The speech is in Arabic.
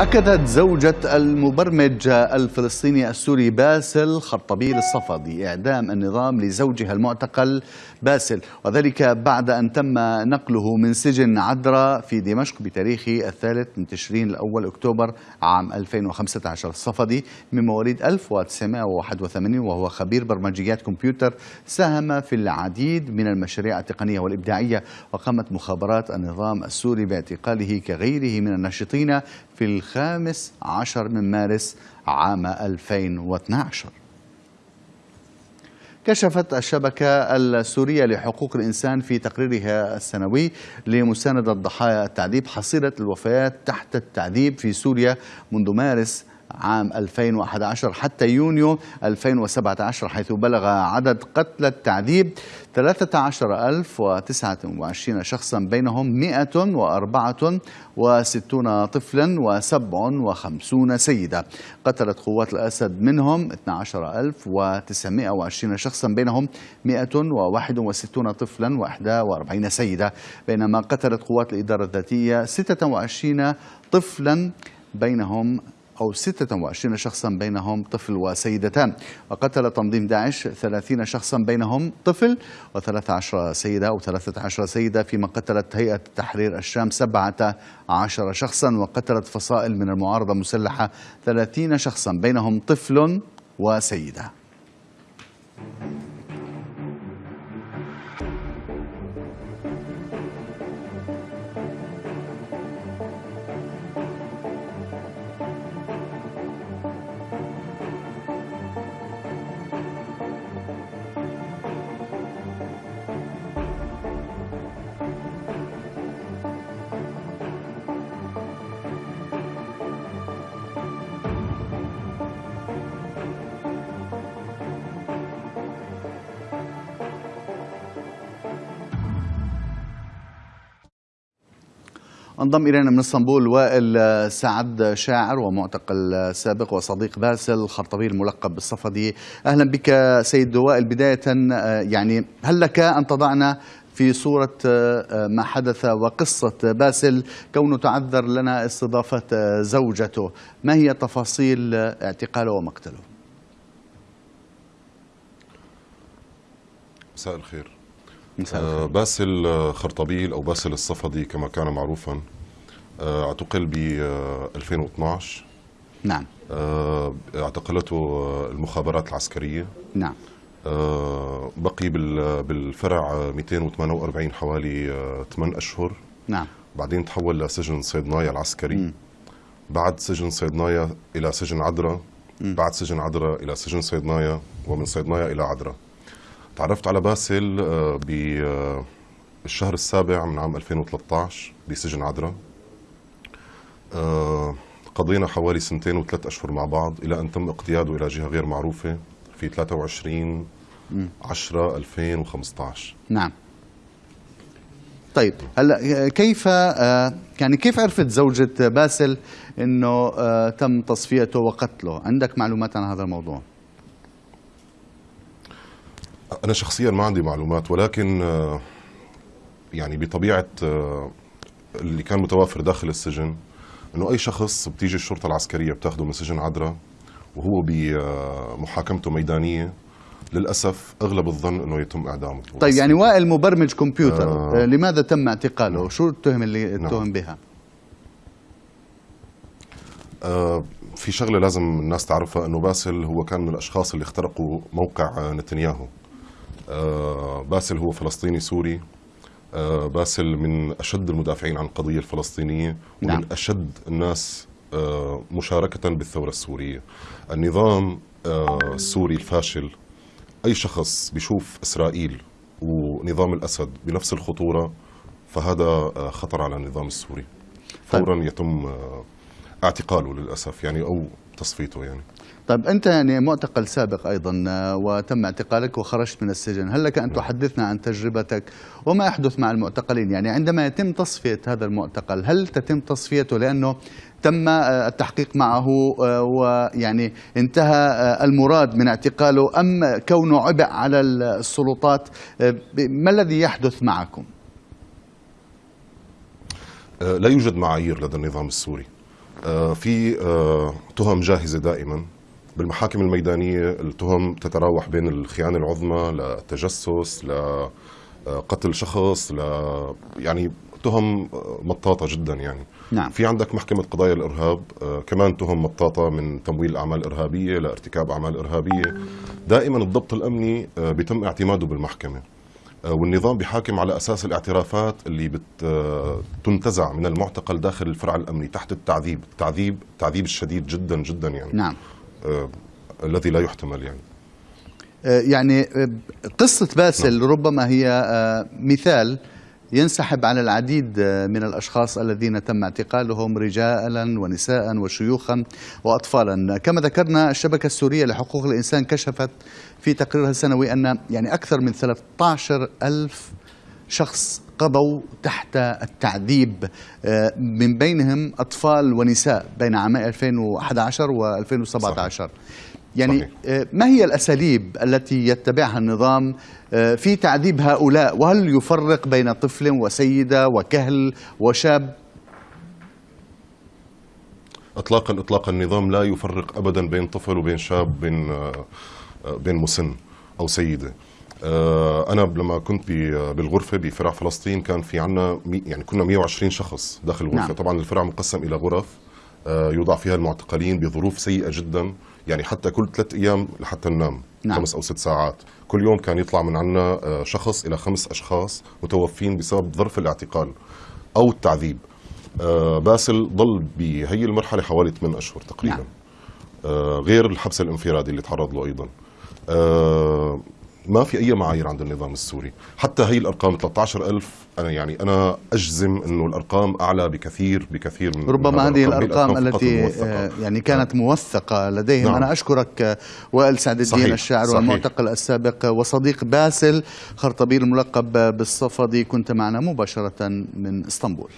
أكدت زوجة المبرمج الفلسطيني السوري باسل خرطبيل الصفدي إعدام النظام لزوجها المعتقل باسل وذلك بعد أن تم نقله من سجن عدرا في دمشق بتاريخ الثالث من تشرين الأول أكتوبر عام 2015 الصفدي من مواليد 1981 وهو خبير برمجيات كمبيوتر ساهم في العديد من المشاريع التقنية والإبداعية وقامت مخابرات النظام السوري باعتقاله كغيره من الناشطين في الخامس عشر من مارس عام 2012 كشفت الشبكة السورية لحقوق الإنسان في تقريرها السنوي لمساندة ضحايا التعذيب حصيلة الوفيات تحت التعذيب في سوريا منذ مارس عام 2011 حتى يونيو 2017 حيث بلغ عدد قتلى التعذيب 13029 شخصا بينهم 164 طفلا و57 سيدة. قتلت قوات الأسد منهم 12920 شخصا بينهم 161 طفلا و41 سيدة. بينما قتلت قوات الإدارة الذاتية 26 طفلا بينهم أو 26 شخصا بينهم طفل وسيدتان. وقتل تنظيم داعش 30 شخصا بينهم طفل و13 سيدة أو 13 سيدة. فيما قتلت هيئة تحرير الشام 17 شخصا. وقتلت فصائل من المعارضة المسلحة 30 شخصا بينهم طفل وسيدة. انضم إلينا من إسطنبول وائل سعد شاعر ومعتقل سابق وصديق باسل خرطبيل ملقب بالصفدي. أهلا بك سيد وائل. بداية يعني هل لك أن تضعنا في صورة ما حدث وقصة باسل كونه تعذر لنا استضافة زوجته؟ ما هي تفاصيل اعتقاله ومقتله؟ مساء الخير. آه باسل خرطبيل أو باسل الصفدي كما كان معروفا آه اعتقل ب 2012 نعم. آه اعتقلته المخابرات العسكرية. نعم. آه بقي بالفرع 248 حوالي 8 أشهر. نعم. بعدين تحول لسجن صيدنايا العسكري. م. بعد سجن صيدنايا إلى سجن عدرا. بعد سجن عدرا إلى سجن صيدنايا ومن صيدنايا إلى عدرا. تعرفت على باسل بالشهر السابع من عام 2013 بسجن عدرا قضينا حوالي سنتين وثلاث أشهر مع بعض إلى أن تم اقتياده إلى جهة غير معروفة في 23 10 2015 نعم طيب هلا كيف يعني كيف عرفت زوجة باسل إنه تم تصفيته وقتله؟ عندك معلومات عن هذا الموضوع؟ أنا شخصيا ما عندي معلومات ولكن يعني بطبيعة اللي كان متوافر داخل السجن أنه أي شخص بتيجي الشرطة العسكرية بتاخده من سجن عدرا وهو بمحاكمته ميدانية للأسف أغلب الظن أنه يتم إعدامه طيب يعني وائل مبرمج كمبيوتر آه لماذا تم اعتقاله؟ شو التهم اللي اتهم نعم. بها؟ آه في شغلة لازم الناس تعرفها أنه باسل هو كان من الأشخاص اللي اخترقوا موقع نتنياهو آه باسل هو فلسطيني سوري. آه باسل من أشد المدافعين عن القضية الفلسطينية ومن نعم. أشد الناس آه مشاركة بالثورة السورية. النظام آه السوري الفاشل أي شخص بيشوف إسرائيل ونظام الأسد بنفس الخطورة فهذا خطر على النظام السوري. فورا يتم اعتقاله للأسف. يعني أو تصفيته يعني. طيب أنت يعني معتقل سابق أيضا وتم اعتقالك وخرجت من السجن. هل لك أن تحدثنا عن تجربتك؟ وما يحدث مع المعتقلين؟ يعني عندما يتم تصفية هذا المعتقل هل تتم تصفيته لأنه تم التحقيق معه ويعني انتهى المراد من اعتقاله أم كونه عبء على السلطات؟ ما الذي يحدث معكم؟ لا يوجد معايير لدى النظام السوري. آه، في آه، تهم جاهزة دائما بالمحاكم الميدانية. التهم تتراوح بين الخيانة العظمى للتجسس لقتل شخص ل يعني تهم آه، مطاطة جدا يعني. نعم. في عندك محكمة قضايا الإرهاب آه، كمان تهم مطاطة من تمويل أعمال إرهابية لارتكاب أعمال إرهابية. دائما الضبط الأمني آه، بيتم اعتماده بالمحكمة. آه، والنظام بيحاكم على أساس الاعترافات اللي بت آه، تنتزع من المعتقل داخل الفرع الأمني تحت التعذيب، التعذيب التعذيب الشديد جدا جدا يعني. نعم. آه الذي لا يحتمل يعني. آه، يعني آه، قصة باسل ربما هي آه، مثال ينسحب على العديد من الأشخاص الذين تم اعتقالهم رجالا ونساء وشيوخا وأطفالا. كما ذكرنا الشبكة السورية لحقوق الإنسان كشفت في تقريرها السنوي أن يعني أكثر من 13 ألف شخص قضوا تحت التعذيب آه، من بينهم أطفال ونساء بين عامي 2011 و2017 يعني صحيح. آه، ما هي الأساليب التي يتبعها النظام آه، في تعذيب هؤلاء؟ وهل يفرق بين طفل وسيدة وكهل وشاب؟ اطلاقا اطلاقا النظام لا يفرق ابدا بين طفل وبين شاب بين آه، بين مسن أو سيدة. أنا لما كنت بالغرفة بفرع فلسطين كان في عنا يعني كنا 120 شخص داخل الغرفة. نعم. طبعا الفرع مقسم إلى غرف. يوضع فيها المعتقلين بظروف سيئة جدا يعني حتى كل ثلاث أيام لحتى ننام نعم. خمس أو ست ساعات كل يوم كان يطلع من عنا آه، شخص إلى خمس أشخاص متوفين بسبب ظرف الاعتقال أو التعذيب آه، باسل ضل بهي المرحلة حوالي 8 أشهر تقريبا نعم. آه، غير الحبس الانفرادي اللي تعرض له أيضا آه، ما في أي معايير عند النظام السوري حتى هي الأرقام 13000 أنا يعني أنا أجزم إنه الأرقام أعلى بكثير بكثير من ربما هذه. هي الأرقام التي الموثقة. آه، يعني كانت موثقة لديهم نعم. أنا أشكرك آه، وائل سعد الدين صحيح، الشاعر صحيح. والمعتقل السابق وصديق باسل خرطبيل الملقب بالصفدي كنت معنا مباشرة من إسطنبول